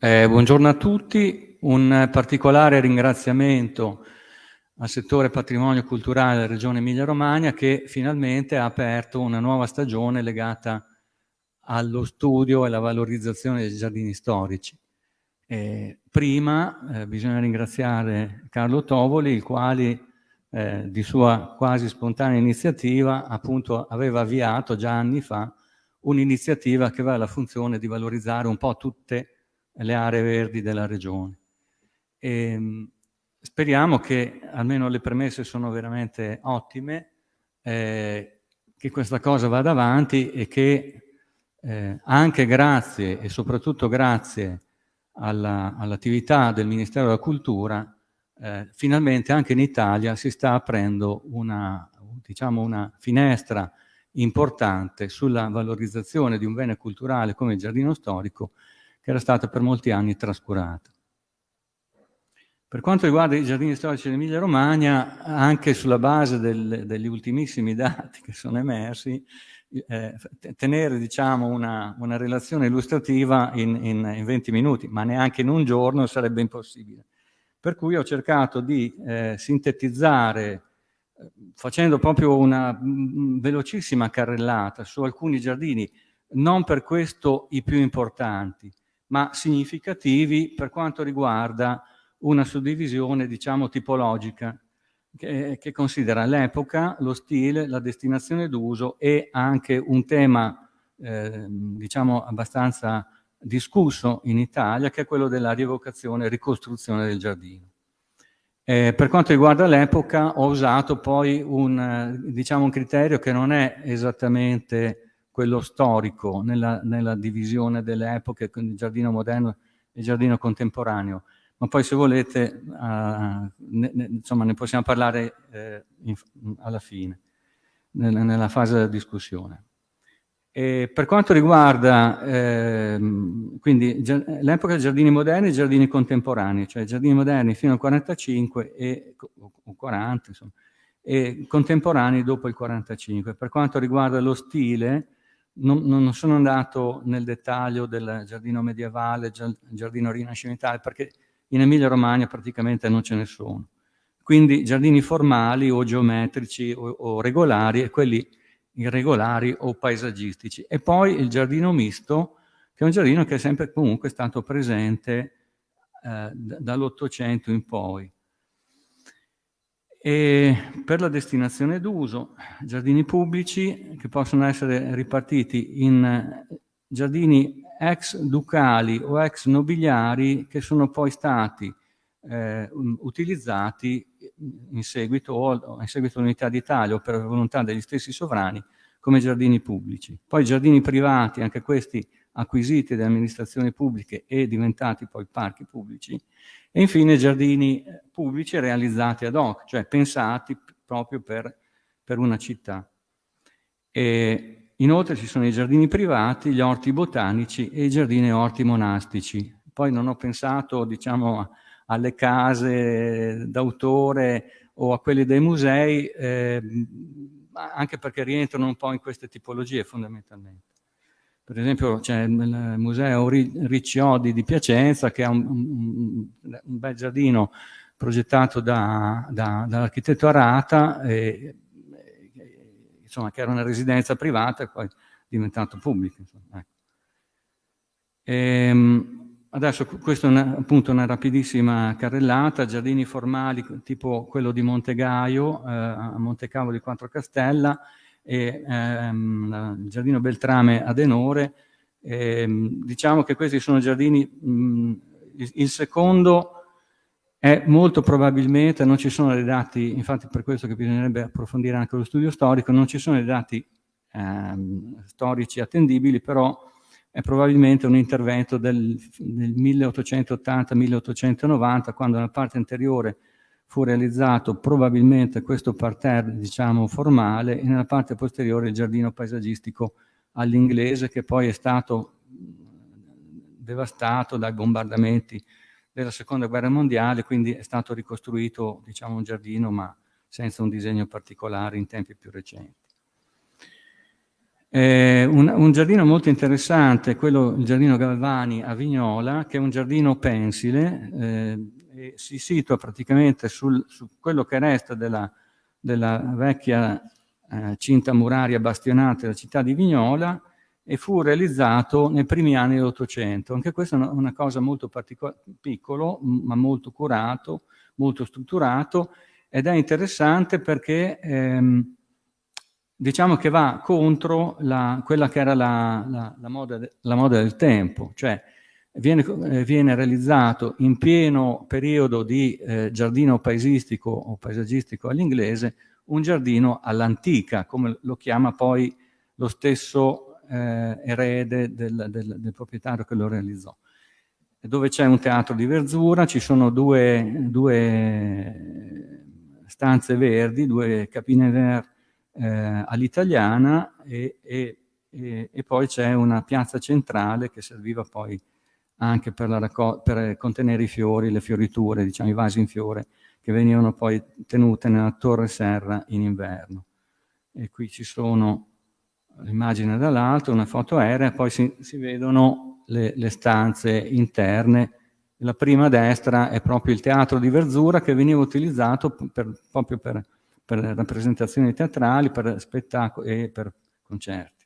Eh, buongiorno a tutti, un particolare ringraziamento al settore patrimonio culturale della Regione Emilia-Romagna che finalmente ha aperto una nuova stagione legata allo studio e alla valorizzazione dei giardini storici. Eh, prima eh, bisogna ringraziare Carlo Tovoli, il quale eh, di sua quasi spontanea iniziativa appunto aveva avviato già anni fa un'iniziativa che aveva la funzione di valorizzare un po' tutte le aree verdi della regione. E, ehm, speriamo che almeno le premesse sono veramente ottime, eh, che questa cosa vada avanti e che eh, anche grazie e soprattutto grazie all'attività all del Ministero della Cultura, eh, finalmente anche in Italia si sta aprendo una, diciamo una finestra importante sulla valorizzazione di un bene culturale come il giardino storico che era stata per molti anni trascurata. Per quanto riguarda i giardini storici dell'Emilia Romagna, anche sulla base del, degli ultimissimi dati che sono emersi, eh, tenere diciamo, una, una, relazione illustrativa in, in, in, 20 minuti, ma neanche in un giorno sarebbe impossibile. Per cui ho cercato di eh, sintetizzare, eh, facendo proprio una mh, velocissima carrellata su alcuni giardini, non per questo i più importanti, ma significativi per quanto riguarda una suddivisione, diciamo, tipologica, che, che considera l'epoca, lo stile, la destinazione d'uso e anche un tema, eh, diciamo, abbastanza discusso in Italia, che è quello della rievocazione e ricostruzione del giardino. Eh, per quanto riguarda l'epoca, ho usato poi un, diciamo, un criterio che non è esattamente quello storico nella, nella divisione delle epoche, quindi giardino moderno e giardino contemporaneo. Ma poi se volete, uh, ne, ne, insomma, ne possiamo parlare eh, in, alla fine, nella, nella fase della discussione. E per quanto riguarda eh, l'epoca dei giardini moderni e giardini contemporanei, cioè giardini moderni fino al 45 e, o 40, insomma, e contemporanei dopo il 45. Per quanto riguarda lo stile, non, non, sono andato nel dettaglio del giardino medievale, giardino rinascimentale, perché in Emilia-Romagna praticamente non ce ne sono. Quindi giardini formali o geometrici o, o regolari e quelli irregolari o paesaggistici. E poi il giardino misto, che è un giardino che è sempre comunque stato presente eh, dall'Ottocento in poi. E per la destinazione d'uso, giardini pubblici che possono essere ripartiti in giardini ex ducali o ex nobiliari che sono poi stati eh, utilizzati in seguito, o in seguito all'unità d'Italia o per volontà degli stessi sovrani come giardini pubblici. Poi giardini privati, anche questi acquisiti dalle amministrazioni pubbliche e diventati poi parchi pubblici, e infine giardini eh, pubblici realizzati ad hoc, cioè pensati proprio per, per una città. E inoltre ci sono i giardini privati, gli orti botanici e i giardini e orti monastici. Poi non ho pensato, diciamo, alle case d'autore o a quelle dei musei, eh, anche perché rientrano un po' in queste tipologie fondamentalmente. Per esempio c'è il Museo Ricciodi di Piacenza che ha un, un, un bel giardino progettato da, da, dall'architetto Arata, e, insomma, che era una residenza privata e poi diventato pubblico. Ecco. Ehm, adesso questo è una, appunto una rapidissima carrellata, giardini formali tipo quello di Montegaio, eh, a Montecavo di Quattro Castella, e ehm, il giardino Beltrame ad Enore. E, ehm, diciamo che questi sono giardini, mh, il, il, secondo è molto probabilmente, non ci sono dei dati, infatti per questo che bisognerebbe approfondire anche lo studio storico, non ci sono dei dati ehm, storici attendibili, però è probabilmente un intervento del, del 1880-1890, quando nella parte anteriore fu realizzato probabilmente questo parterre, diciamo, formale, e nella parte posteriore il giardino paesaggistico all'inglese, che poi è stato devastato dai bombardamenti della seconda guerra mondiale, quindi è stato ricostruito, diciamo, un giardino, ma senza un disegno particolare in tempi più recenti. Eh, un, un, giardino molto interessante, quello, il giardino Galvani a Vignola, che è un giardino pensile, eh, si situa praticamente sul, su quello che resta della, della vecchia eh, cinta muraria bastionata della città di Vignola e fu realizzato nei primi anni dell'Ottocento. Anche questa è una, una cosa molto piccolo, ma molto curato, molto strutturato, ed è interessante perché ehm, diciamo che va contro la, quella che era la, la, moda, la, moda, del tempo, cioè viene, eh, viene realizzato in pieno periodo di eh, giardino paesistico o paesaggistico all'inglese un giardino all'antica, come lo chiama poi lo stesso eh, erede del, del, del, proprietario che lo realizzò. Dove c'è un teatro di verzura, ci sono due, due stanze verdi, due capine verdi eh, all'italiana e, e, e, e, poi c'è una piazza centrale che serviva poi anche per, per, contenere i fiori, le fioriture, diciamo i vasi in fiore, che venivano poi tenute nella torre serra in inverno. E qui ci sono l'immagine dall'alto, una foto aerea, poi si, si vedono le, le, stanze interne. La prima a destra è proprio il teatro di Verzura che veniva utilizzato per, proprio per per rappresentazioni teatrali, per spettacoli e per concerti.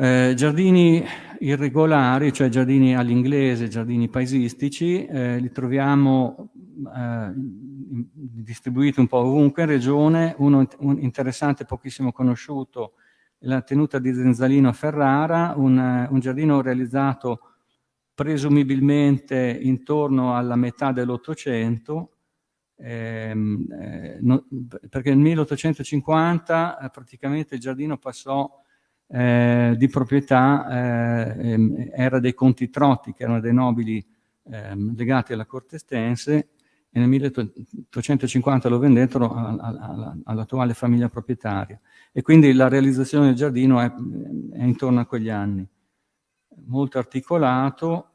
Eh, giardini irregolari, cioè giardini all'inglese, giardini paesistici, eh, li troviamo eh, distribuiti un po' ovunque in regione, uno un interessante pochissimo conosciuto la tenuta di Zenzalino a Ferrara, un, un giardino realizzato presumibilmente intorno alla metà dell'Ottocento, ehm, eh, no, perché nel 1850 eh, praticamente il giardino passò eh, di proprietà, eh, ehm, era dei conti Trotti, che erano dei nobili ehm, legati alla corte estense, e nel 1850 lo vendettero all'attuale famiglia proprietaria. E quindi la realizzazione del giardino è, è intorno a quegli anni. Molto articolato,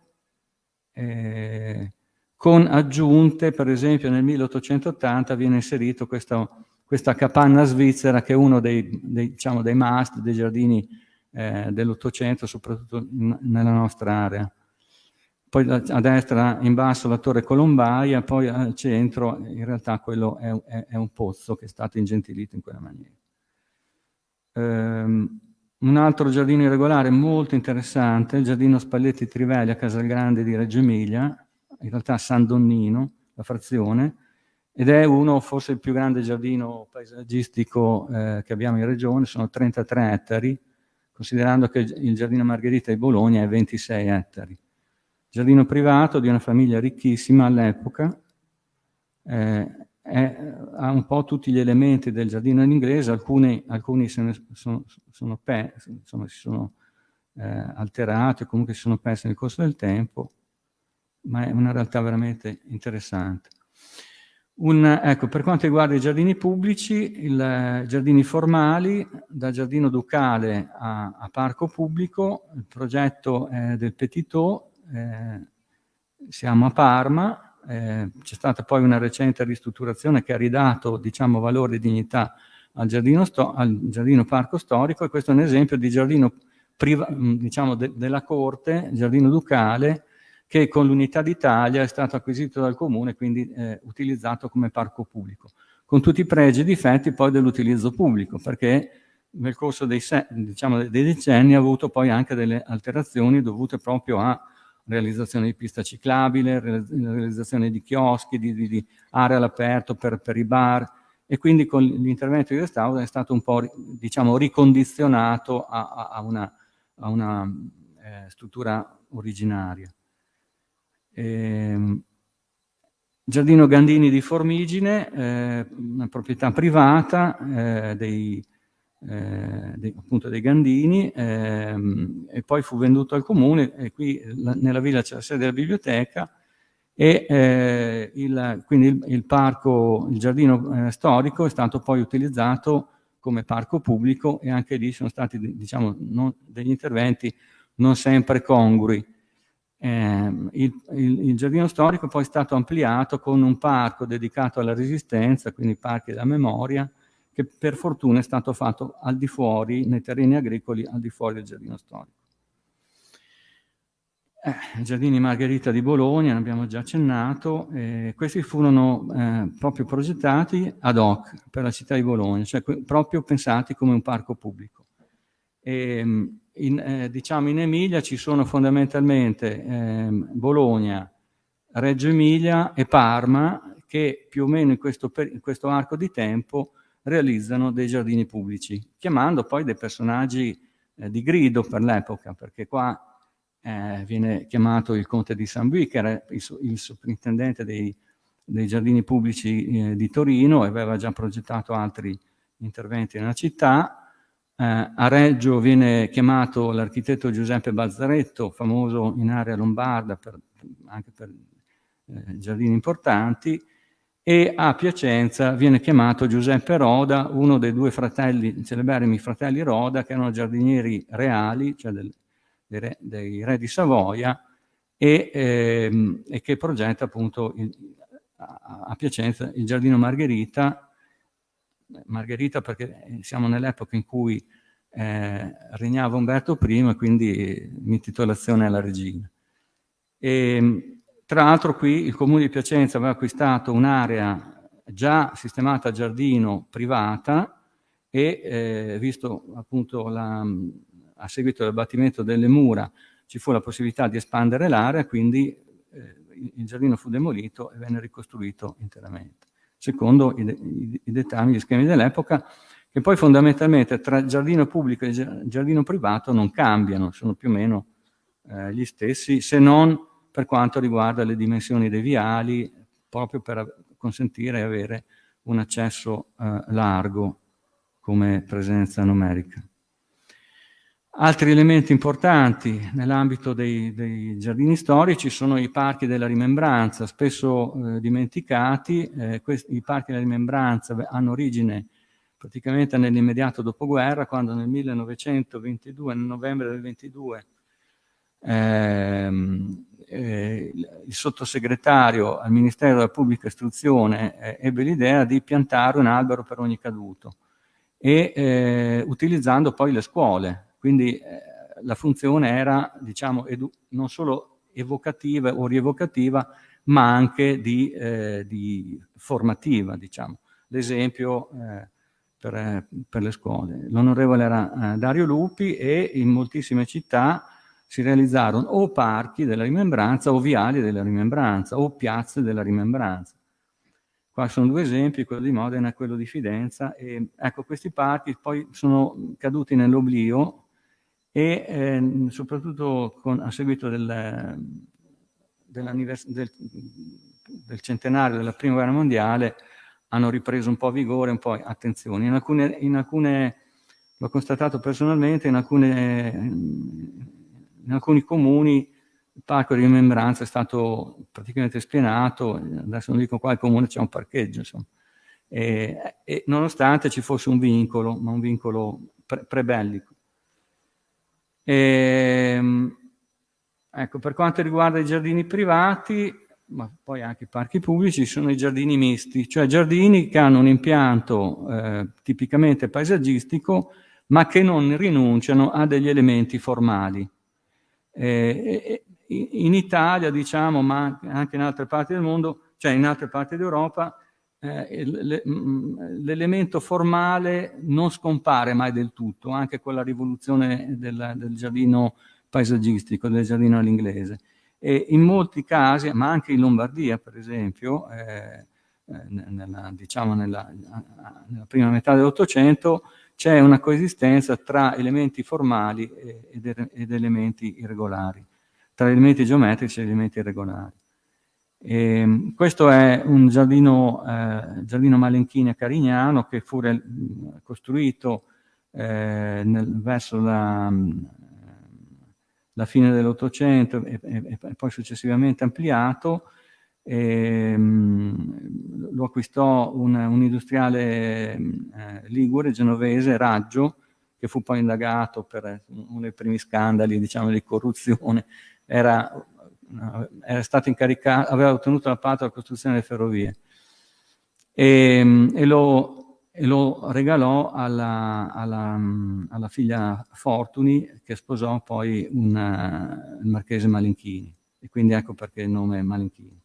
eh, con aggiunte, per esempio nel 1880 viene inserito questo, questa capanna svizzera che è uno dei, dei, diciamo, dei must dei giardini eh, dell'Ottocento, soprattutto in, nella nostra area. Poi a destra in basso la torre Colombaia, poi al centro in realtà quello è, è, è un pozzo che è stato ingentilito in quella maniera. Um, un altro giardino irregolare molto interessante, il giardino Spalletti Trivelli a Casalgrande di Reggio Emilia, in realtà San Donnino, la frazione, ed è uno, forse il più grande giardino paesaggistico eh, che abbiamo in regione, sono 33 ettari, considerando che il giardino Margherita di Bologna è 26 ettari. Giardino privato di una famiglia ricchissima all'epoca, eh, ha un po' tutti gli elementi del giardino in inglese, alcuni, alcuni sono, sono, sono, insomma, si sono eh, alterati o comunque si sono persi nel corso del tempo, ma è una realtà veramente interessante. Un, ecco, per quanto riguarda i giardini pubblici, i giardini formali, da giardino ducale a, a, parco pubblico, il progetto è del Petitot, eh, siamo a Parma, eh, c'è stata poi una recente ristrutturazione che ha ridato diciamo, valore e dignità al giardino, al giardino parco storico e questo è un esempio di giardino diciamo, de della corte, giardino ducale, che con l'Unità d'Italia è stato acquisito dal Comune e quindi eh, utilizzato come parco pubblico, con tutti i pregi e difetti poi dell'utilizzo pubblico, perché nel corso dei, diciamo, dei decenni ha avuto poi anche delle alterazioni dovute proprio a realizzazione di pista ciclabile, realizzazione di chioschi, di, di, di aree all'aperto per, per, i bar e quindi con l'intervento di restauro è stato un po' diciamo, ricondizionato a, a una, a una eh, struttura originaria. Eh, Giardino Gandini di Formigine, eh, una proprietà privata eh, dei, eh, dei, appunto dei Gandini ehm, e poi fu venduto al comune e qui la, nella villa c'è la sede della biblioteca e eh, il, quindi il, il, parco, il giardino eh, storico è stato poi utilizzato come parco pubblico e anche lì sono stati diciamo, non, degli interventi non sempre congrui. Eh, il, il, il, giardino storico poi è stato ampliato con un parco dedicato alla resistenza, quindi parchi della memoria, che per fortuna è stato fatto al di fuori, nei terreni agricoli, al di fuori del giardino storico. Eh, Giardini Margherita di Bologna, ne abbiamo già accennato, eh, questi furono eh, proprio progettati ad hoc per la città di Bologna, cioè proprio pensati come un parco pubblico. E, ehm, in, eh, diciamo in Emilia ci sono fondamentalmente ehm, Bologna, Reggio Emilia e Parma che più o meno in questo, in questo arco di tempo realizzano dei giardini pubblici, chiamando poi dei personaggi eh, di grido per l'epoca, perché qua eh, viene chiamato il conte di San Bui, che era il, il sovrintendente dei, dei, giardini pubblici eh, di Torino e aveva già progettato altri interventi nella città. Eh, a Reggio viene chiamato l'architetto Giuseppe Bazzaretto, famoso in area lombarda per, anche per eh, giardini importanti, e a Piacenza viene chiamato Giuseppe Roda, uno dei due fratelli, celeberrimi fratelli Roda, che erano giardinieri reali, cioè del, dei re, dei re di Savoia e, ehm, e, che progetta appunto il, a, a Piacenza il Giardino Margherita, Margherita perché siamo nell'epoca in cui eh, regnava Umberto I e quindi l'intitolazione alla regina. E, tra l'altro qui il comune di Piacenza aveva acquistato un'area già sistemata a giardino privata e eh, visto appunto la, a seguito dell'abbattimento delle mura ci fu la possibilità di espandere l'area, quindi eh, il giardino fu demolito e venne ricostruito interamente, secondo i, i, i dettami, gli schemi dell'epoca, che poi fondamentalmente tra giardino pubblico e giardino privato non cambiano, sono più o meno eh, gli stessi, se non per quanto riguarda le dimensioni dei viali, proprio per consentire di avere un accesso eh, largo come presenza numerica. Altri elementi importanti nell'ambito dei, dei, giardini storici sono i parchi della rimembranza, spesso eh, dimenticati. Eh, questi, I parchi della rimembranza hanno origine praticamente nell'immediato dopoguerra, quando nel 1922, nel novembre del 22, ehm, eh, il sottosegretario al Ministero della Pubblica Istruzione eh, ebbe l'idea di piantare un albero per ogni caduto e eh, utilizzando poi le scuole quindi eh, la funzione era, diciamo, non solo evocativa o rievocativa, ma anche di, eh, di formativa, diciamo. L'esempio eh, per, per, le scuole. L'onorevole era eh, Dario Lupi e in moltissime città si realizzarono o parchi della rimembranza o viali della rimembranza o piazze della rimembranza. Qua sono due esempi, quello di Modena e quello di Fidenza. E, ecco, questi parchi poi sono caduti nell'oblio e eh, soprattutto con, a seguito del, del, del, centenario della prima guerra mondiale hanno ripreso un po' vigore, un po' attenzione. In alcune, in alcune l'ho constatato personalmente, in, alcune, in alcuni comuni il parco di rimembranza è stato praticamente spienato, adesso non dico quale comune c'è un parcheggio, insomma. E, e, nonostante ci fosse un vincolo, ma un vincolo pre prebellico. E, ehm, ecco, per quanto riguarda i giardini privati, ma poi anche i parchi pubblici, sono i giardini misti, cioè giardini che hanno un impianto eh, tipicamente paesaggistico, ma che non rinunciano a degli elementi formali. Eh, in Italia, diciamo, ma anche in altre parti del mondo, cioè in altre parti d'Europa, l'elemento formale non scompare mai del tutto, anche con la rivoluzione del, del giardino paesaggistico, del giardino all'inglese. E in molti casi, ma anche in Lombardia per esempio, eh, eh nella, diciamo nella, nella, prima metà dell'Ottocento, c'è una coesistenza tra elementi formali ed, ed elementi irregolari, tra elementi geometrici e elementi irregolari. E ehm, questo è un giardino, eh, giardino Malenchini a Carignano che fu costruito eh, nel, verso la, la fine dell'Ottocento e, e, e, poi successivamente ampliato. E, mh, lo acquistò un, un industriale eh, ligure, genovese, Raggio, che fu poi indagato per uno dei primi scandali diciamo, di corruzione. Era aveva ottenuto la parte della costruzione delle ferrovie e, e lo, e lo regalò alla, alla, alla figlia Fortuni che sposò poi una, il marchese Malinchini e quindi ecco perché il nome Malinchini.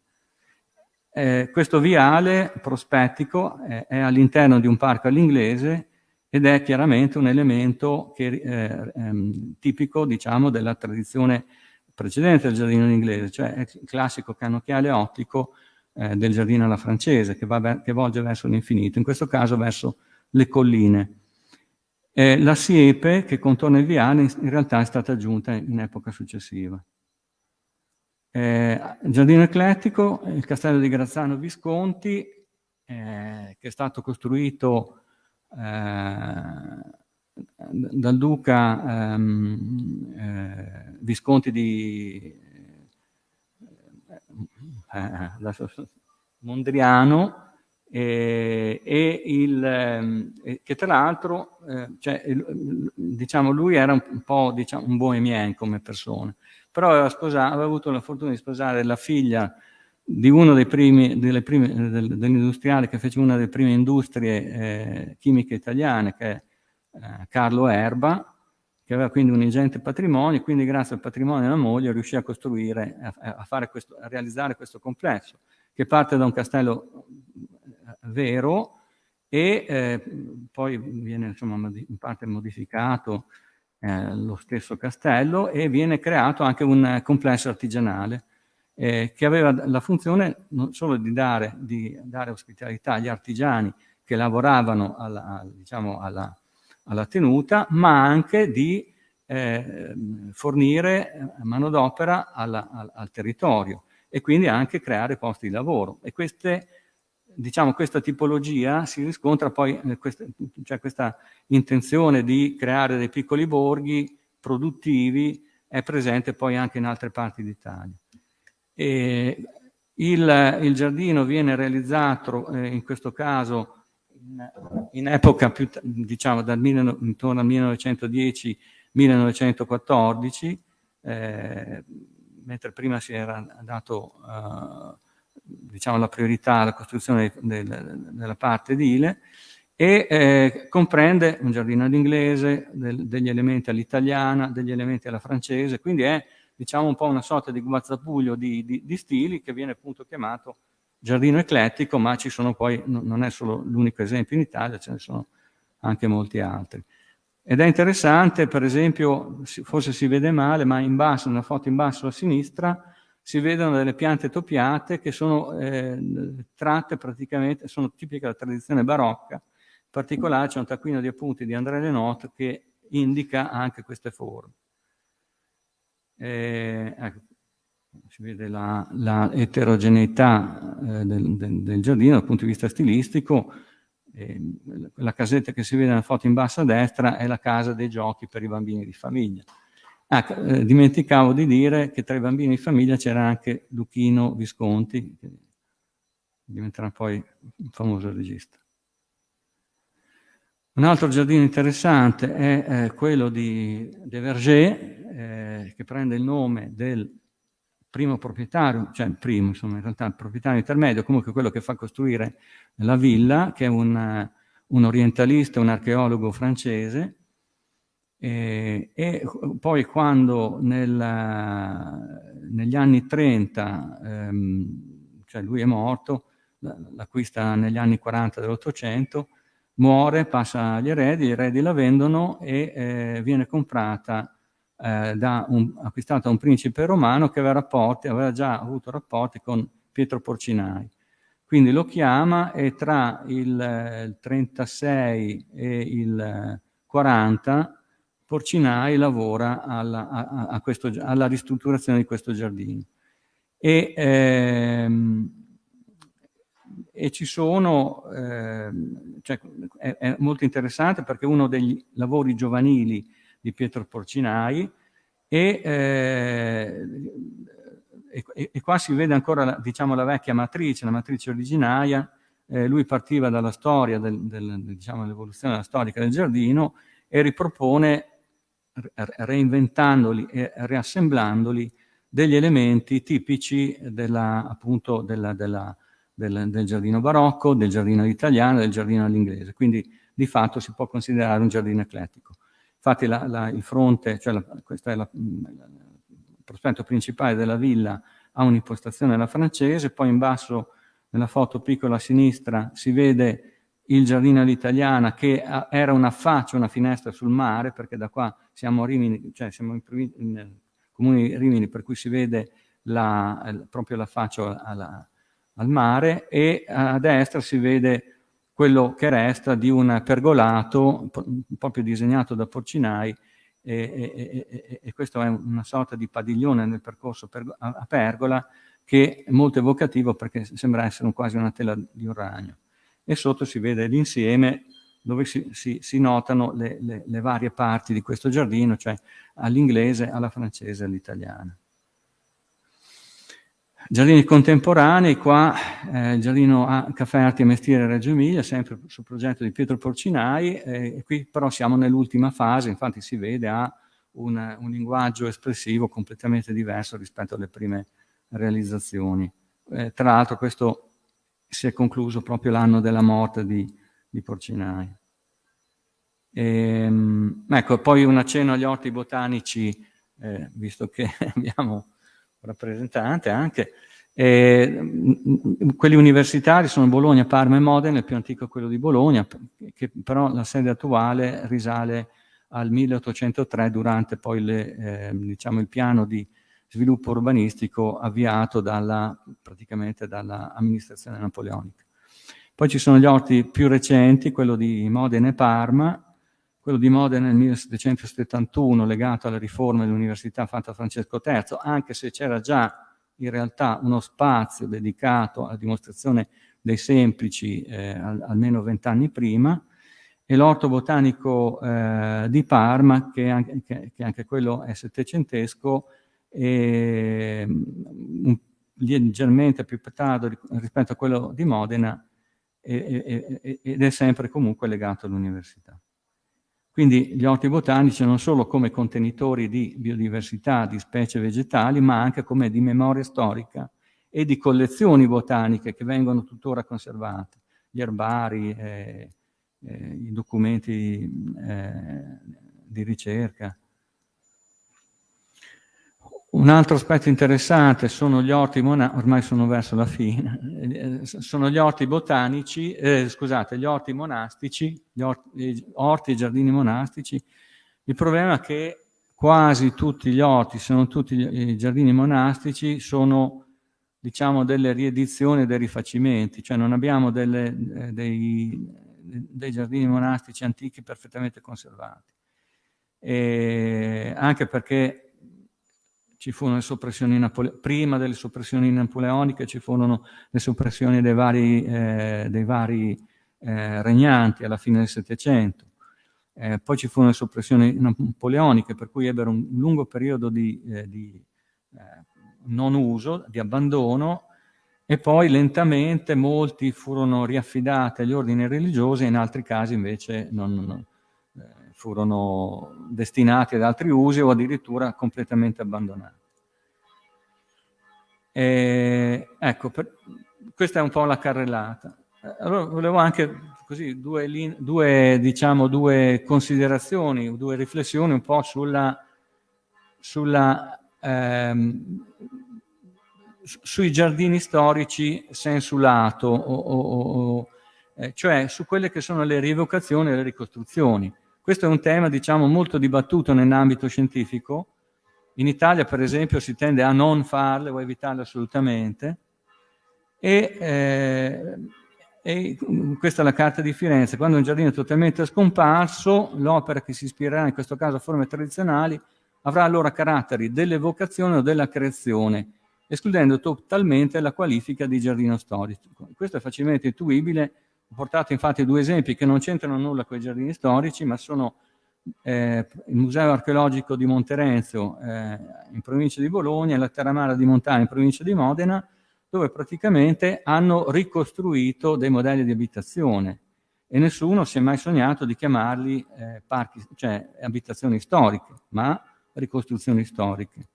Eh, questo viale prospettico è, è all'interno di un parco all'inglese ed è chiaramente un elemento che, eh, ehm, tipico diciamo, della tradizione precedente del giardino inglese, cioè il classico cannocchiale ottico eh, del giardino alla francese che, va, che, volge verso l'infinito, in questo caso verso le colline. Eh, la siepe che contorna il viale in, in realtà è stata aggiunta in epoca successiva. Eh, giardino eclettico, il castello di Grazzano Visconti, eh, che è stato costruito eh, dal duca ehm, eh, Visconti di eh, Mondriano e, e il, eh, che tra l'altro eh, cioè, diciamo, lui era un po' diciamo, un bohemien come persona però aveva, sposato, aveva avuto la fortuna di sposare la figlia di uno dei primi, delle prime, dell'industriale che fece una delle prime industrie eh, chimiche italiane, che è eh, Carlo Erba, che aveva quindi un ingente patrimonio, quindi grazie al patrimonio della moglie riuscì a costruire, a, a, questo, a realizzare questo complesso, che parte da un castello eh, vero e eh, poi viene insomma, in parte modificato eh, lo stesso castello e viene creato anche un complesso artigianale eh, che aveva la funzione non solo di dare, di dare, ospitalità agli artigiani che lavoravano alla, diciamo, alla, alla tenuta, ma anche di eh, fornire manodopera al, al territorio e quindi anche creare posti di lavoro. E queste, diciamo, questa tipologia si riscontra poi, eh, questa, cioè questa intenzione di creare dei piccoli borghi produttivi è presente poi anche in altre parti d'Italia. Il, il, giardino viene realizzato eh, in questo caso in, in epoca più, diciamo, dal, intorno al 1910-1914, eh, mentre prima si era dato eh, diciamo, la priorità alla costruzione del, della parte edile, e eh, comprende un giardino all'inglese, del, degli elementi all'italiana, degli elementi alla francese, quindi è diciamo un po' una sorta di guazzabuglio di, di, di stili che viene appunto chiamato giardino eclettico, ma ci sono poi, non è solo l'unico esempio in Italia, ce ne sono anche molti altri. Ed è interessante, per esempio, forse si vede male, ma in basso, nella foto in basso a sinistra, si vedono delle piante toppiate che sono eh, tratte praticamente, sono tipiche della tradizione barocca. In particolare c'è un taccuino di appunti di André Lenot che indica anche queste forme. Eh, ecco, si vede la, la eterogeneità eh, del, del, del, giardino dal punto di vista stilistico. Eh, la casetta che si vede nella foto in basso a destra è la casa dei giochi per i bambini di famiglia. Ah, dimenticavo di dire che tra i bambini di famiglia c'era anche Luchino Visconti, che diventerà poi un famoso regista. Un altro giardino interessante è eh, quello di De Verger, eh, che prende il nome del primo proprietario, cioè il primo, insomma, in realtà il proprietario intermedio, comunque quello che fa costruire la villa, che è un, un orientalista, un archeologo francese, e, e poi quando nel, negli anni 30, ehm, cioè lui è morto, l'acquista negli anni 40 dell'Ottocento, muore, passa agli eredi, gli eredi la vendono e eh, viene comprata, eh, da un, acquistata da un principe romano che aveva, rapporti, aveva già avuto rapporti con Pietro Porcinai. Quindi lo chiama e tra il, eh, il 36 e il 40 Porcinai lavora alla, a, a questo, alla ristrutturazione di questo giardino. E, ehm, e ci sono, eh, cioè, è, è, molto interessante perché uno degli lavori giovanili di Pietro Porcinai e, eh, e, e qua si vede ancora la, diciamo, la vecchia matrice, la matrice originaria, eh, lui partiva dalla storia, del, del, diciamo, dell'evoluzione storica del giardino e ripropone, reinventandoli e riassemblandoli, degli elementi tipici della, appunto, della, della del, del giardino barocco, del giardino italiano, del giardino all'inglese, quindi di fatto si può considerare un giardino eclettico. Infatti la, la, il fronte, cioè la, questo è il prospetto principale della villa, ha un'impostazione alla francese, poi in basso nella foto piccola a sinistra si vede il giardino all'italiana che era una faccia, una finestra sul mare, perché da qua siamo a Rimini, cioè siamo in, in di Rimini, per cui si vede la, proprio la faccia alla, al mare, e a destra si vede quello che resta di un pergolato proprio disegnato da Porcinai e, e, e, e questo è una sorta di padiglione nel percorso per, a, a, pergola che è molto evocativo perché sembra essere quasi una tela di un ragno. E sotto si vede l'insieme dove si, si, si notano le, le, le, varie parti di questo giardino, cioè all'inglese, alla francese e all'italiana. Giardini contemporanei, qua eh, il giardino a Caffè Arti e Mestiere Reggio Emilia, sempre sul progetto di Pietro Porcinai, eh, qui però siamo nell'ultima fase, infatti si vede ha un, un, linguaggio espressivo completamente diverso rispetto alle prime realizzazioni. Eh, tra l'altro questo si è concluso proprio l'anno della morte di, di Porcinai. E, ehm, ecco, poi un accenno agli orti botanici, eh, visto che abbiamo rappresentante anche. E, quelli universitari sono Bologna, Parma e Modena, il più antico è quello di Bologna, che però la sede attuale risale al 1803 durante poi le, eh, diciamo il piano di sviluppo urbanistico avviato dalla, praticamente dall'amministrazione napoleonica. Poi ci sono gli orti più recenti, quello di Modena e Parma, quello di Modena nel 1771 legato alle riforme dell'università fatta da Francesco III, anche se c'era già in realtà uno spazio dedicato alla dimostrazione dei semplici eh, al, almeno vent'anni prima, e l'orto botanico eh, di Parma, che anche, che, che anche, quello è settecentesco, e, um, leggermente più tardo rispetto a quello di Modena, e, e, ed è sempre comunque legato all'università. Quindi gli orti botanici non solo come contenitori di biodiversità, di specie vegetali, ma anche come di memoria storica e di collezioni botaniche che vengono tuttora conservate, gli erbari, eh, eh, i documenti eh, di ricerca. Un altro aspetto interessante sono gli orti ormai sono verso la fine, eh, sono gli orti botanici, eh, scusate, gli orti monastici, gli orti, orti e giardini monastici. Il problema è che quasi tutti gli orti, se non tutti i giardini monastici, sono diciamo delle riedizioni e dei rifacimenti, cioè non abbiamo delle, eh, dei, dei, giardini monastici antichi perfettamente conservati. E anche perché ci furono le soppressioni napoleoniche, prima delle soppressioni napoleoniche ci furono le soppressioni dei vari, eh, dei vari eh, regnanti alla fine del Settecento. Eh, poi ci furono le soppressioni napoleoniche, per cui ebbero un lungo periodo di, eh, di eh, non uso, di abbandono, e poi lentamente molti furono riaffidati agli ordini religiosi e in altri casi invece non, non furono destinati ad altri usi o addirittura completamente abbandonati. E, ecco, per, questa è un po' la carrellata. Allora volevo anche così due, due, diciamo, due considerazioni, due riflessioni un po' sulla, sulla ehm, sui giardini storici sensulato, o, o, o, eh, cioè su quelle che sono le rievocazioni e le ricostruzioni. Questo è un tema, diciamo, molto dibattuto nell'ambito scientifico. In Italia, per esempio, si tende a non farle o a evitarle assolutamente. E, eh, e, questa è la carta di Firenze. Quando un giardino è totalmente scomparso, l'opera che si ispirerà, in questo caso a forme tradizionali, avrà allora caratteri dell'evocazione o della creazione, escludendo totalmente la qualifica di giardino storico. Questo è facilmente intuibile ho portato infatti due esempi che non c'entrano nulla con i giardini storici, ma sono eh, il Museo archeologico di Monterenzio eh, in provincia di Bologna e la Terramara di Montagna in provincia di Modena, dove praticamente hanno ricostruito dei modelli di abitazione e nessuno si è mai sognato di chiamarli eh, parchi, cioè abitazioni storiche, ma ricostruzioni storiche.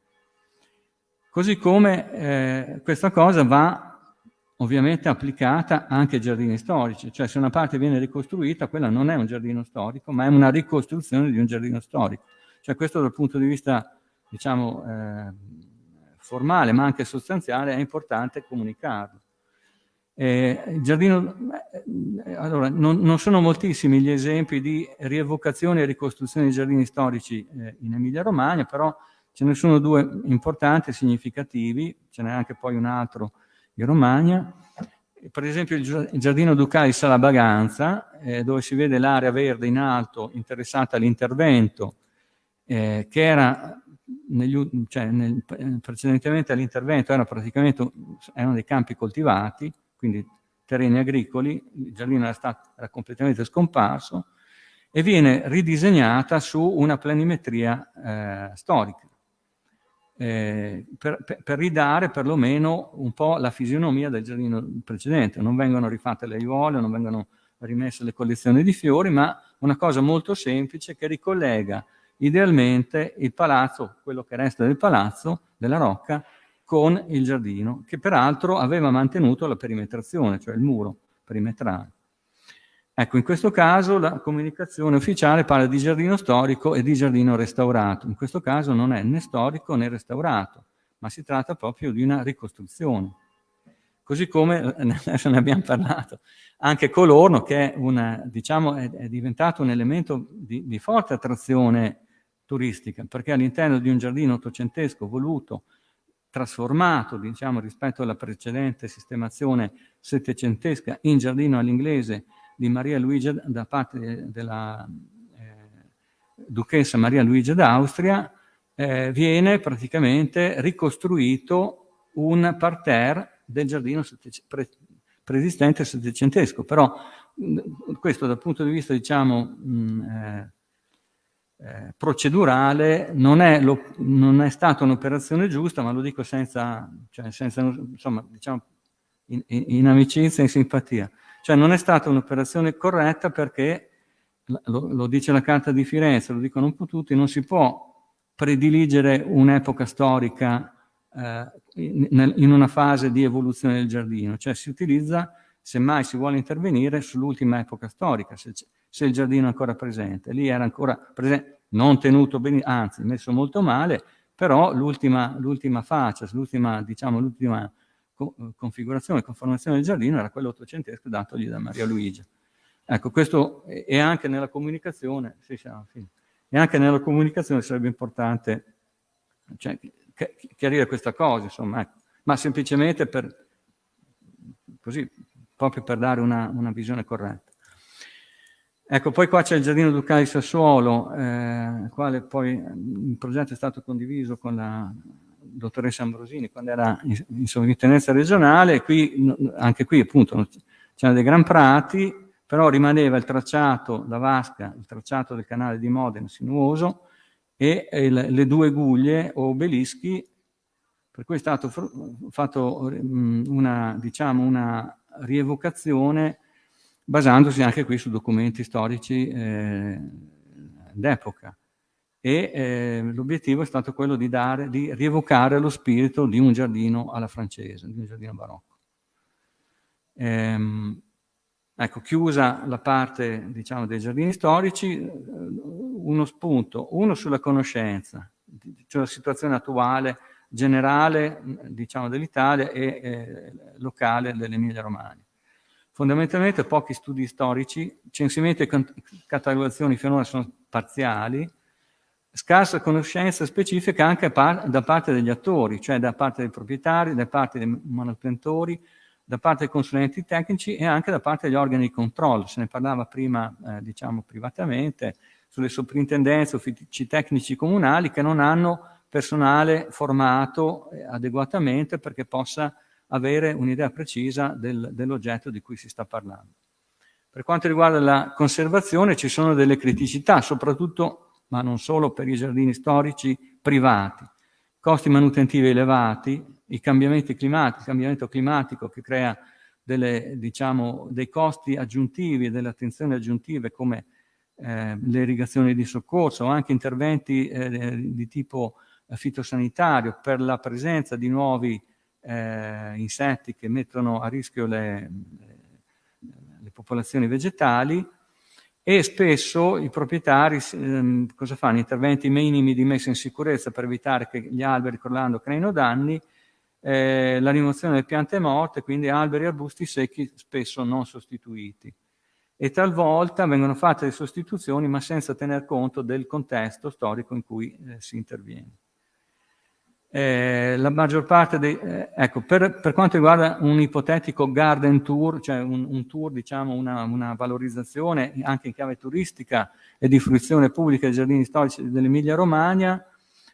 Così come eh, questa cosa va ovviamente applicata anche ai giardini storici, cioè se una parte viene ricostruita, quella non è un giardino storico, ma è una ricostruzione di un giardino storico. Cioè questo dal punto di vista, diciamo, eh, formale, ma anche sostanziale, è importante comunicarlo. Eh, giardino, eh, allora, non, non, sono moltissimi gli esempi di rievocazione e ricostruzione di giardini storici eh, in Emilia-Romagna, però ce ne sono due importanti e significativi, ce n'è anche poi un altro in Romagna. Per esempio il Giardino Ducale di Salabaganza, eh, dove si vede l'area verde in alto interessata all'intervento, eh, che era negli, cioè nel, precedentemente all'intervento erano praticamente erano dei campi coltivati, quindi terreni agricoli, il giardino era, stato, era completamente scomparso, e viene ridisegnata su una planimetria eh, storica eh, per, per, per, ridare perlomeno un po' la fisionomia del giardino precedente. Non vengono rifatte le aiuole, non vengono rimesse le collezioni di fiori, ma una cosa molto semplice che ricollega idealmente il palazzo, quello che resta del palazzo, della Rocca, con il giardino, che peraltro aveva mantenuto la perimetrazione, cioè il muro perimetrale. Ecco, in questo caso la comunicazione ufficiale parla di giardino storico e di giardino restaurato. In questo caso non è né storico né restaurato, ma si tratta proprio di una ricostruzione. Così come, adesso ne abbiamo parlato, anche Colorno, che è, una, diciamo, è, è diventato un elemento di, di forte attrazione turistica, perché all'interno di un giardino ottocentesco voluto, trasformato diciamo, rispetto alla precedente sistemazione settecentesca in giardino all'inglese di Maria Luigia da parte della eh, duchessa Maria Luigia d'Austria, eh, viene praticamente ricostruito un parterre del giardino pre preesistente settecentesco, però questo dal punto di vista diciamo mh, eh, eh, procedurale non è, lo, non è stata un'operazione giusta, ma lo dico senza, cioè senza insomma, diciamo, in, in, in amicizia e in simpatia. Cioè non è stata un'operazione corretta perché, lo, lo, dice la Carta di Firenze, lo dicono un po' tutti, non si può prediligere un'epoca storica eh, in, una fase di evoluzione del giardino, cioè si utilizza, semmai si vuole intervenire, sull'ultima epoca storica, se, se, il giardino è ancora presente. Lì era ancora presente, non tenuto bene, anzi messo molto male, però l'ultima faccia, l'ultima diciamo, co configurazione e conformazione del giardino era quello ottocentesco datogli da Maria Luigia. Ecco, questo è anche nella comunicazione, sì, finiti, e anche nella comunicazione sarebbe importante cioè, chiarire questa cosa, insomma, ecco. ma semplicemente per, così, proprio per dare una, una visione corretta. Ecco, poi qua c'è il Giardino Ducale di Sassuolo, eh, quale poi il progetto è stato condiviso con la dottoressa Ambrosini quando era in, in sovrintendenza regionale, qui, anche qui appunto c'erano dei gran prati, però rimaneva il tracciato da Vasca, il tracciato del canale di Modena sinuoso e il, le due guglie o obelischi, per cui è stato fatto una, diciamo, una rievocazione basandosi anche qui su documenti storici eh, d'epoca e eh, l'obiettivo è stato quello di, dare, di rievocare lo spirito di un giardino alla francese, di un giardino barocco. Ehm, ecco, chiusa la parte diciamo, dei giardini storici, eh, uno spunto, uno sulla conoscenza, cioè la situazione attuale, generale diciamo, dell'Italia e eh, locale dell'Emilia Romagna. Fondamentalmente pochi studi storici, censimento e catalogazioni finora sono parziali, scarsa conoscenza specifica anche par da parte degli attori, cioè da parte dei proprietari, da parte dei manutentori, da parte dei consulenti tecnici e anche da parte degli organi di controllo. Se ne parlava prima, eh, diciamo, privatamente, sulle soprintendenze, uffici tecnici comunali che non hanno personale formato eh, adeguatamente perché possa avere un'idea precisa del, dell'oggetto di cui si sta parlando. Per quanto riguarda la conservazione ci sono delle criticità, soprattutto ma non solo per i giardini storici privati. Costi manutentivi elevati, i cambiamenti climatici, il cambiamento climatico che crea delle, diciamo, dei costi aggiuntivi e delle attenzioni aggiuntive come eh, le irrigazioni di soccorso o anche interventi eh, di tipo fitosanitario per la presenza di nuovi eh, insetti che mettono a rischio le, le popolazioni vegetali e spesso i proprietari ehm, cosa fanno? Interventi minimi di messa in sicurezza per evitare che gli alberi crollando creino danni, eh, la rimozione delle piante morte, quindi alberi e arbusti secchi spesso non sostituiti. E talvolta vengono fatte le sostituzioni ma senza tener conto del contesto storico in cui eh, si interviene. Eh, la maggior parte dei... Eh, ecco, per, per, quanto riguarda un ipotetico garden tour, cioè un, un tour, diciamo, una, una, valorizzazione anche in chiave turistica e di fruizione pubblica dei giardini storici dell'Emilia Romagna,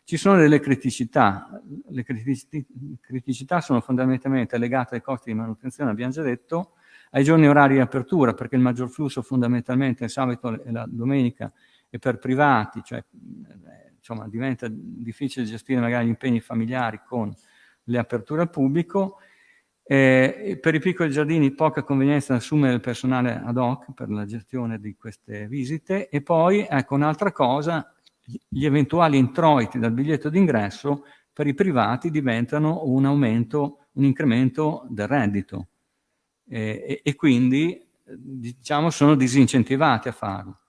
ci sono delle criticità. Le criticità sono fondamentalmente legate ai costi di manutenzione, abbiamo già detto, ai giorni orari di apertura, perché il maggior flusso fondamentalmente è il sabato e la domenica e per privati, cioè insomma, diventa difficile gestire magari gli impegni familiari con le aperture al pubblico. Eh, per i piccoli giardini poca convenienza assumere il personale ad hoc per la gestione di queste visite e poi, ecco, un'altra cosa, gli eventuali introiti dal biglietto d'ingresso per i privati diventano un aumento, un incremento del reddito eh, e, e quindi diciamo sono disincentivati a farlo.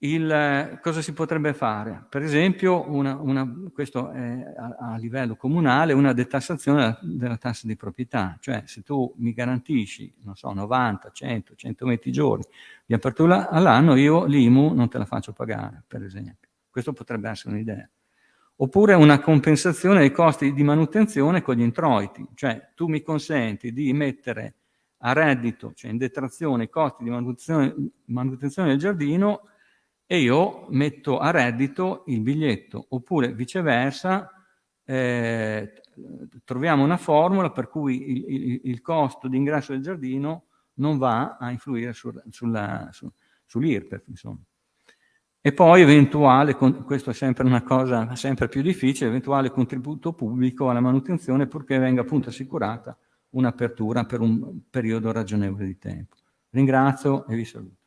Il, cosa si potrebbe fare? Per esempio, una, una, questo è a, a, livello comunale, una detassazione della, della, tassa di proprietà, cioè se tu mi garantisci, non so, 90, 100, 120 giorni di apertura all'anno, io l'IMU non te la faccio pagare, per esempio. Questo potrebbe essere un'idea. Oppure una compensazione dei costi di manutenzione con gli introiti, cioè tu mi consenti di mettere a reddito, cioè in detrazione, i costi di manutenzione, manutenzione del giardino e io metto a reddito il biglietto, oppure viceversa eh, troviamo una formula per cui il, il, il costo di ingresso del giardino non va a influire sul, su, sull'IRPEF. E poi eventuale, questo è sempre una cosa sempre più difficile, eventuale contributo pubblico alla manutenzione purché venga appunto assicurata un'apertura per un periodo ragionevole di tempo. Ringrazio e vi saluto.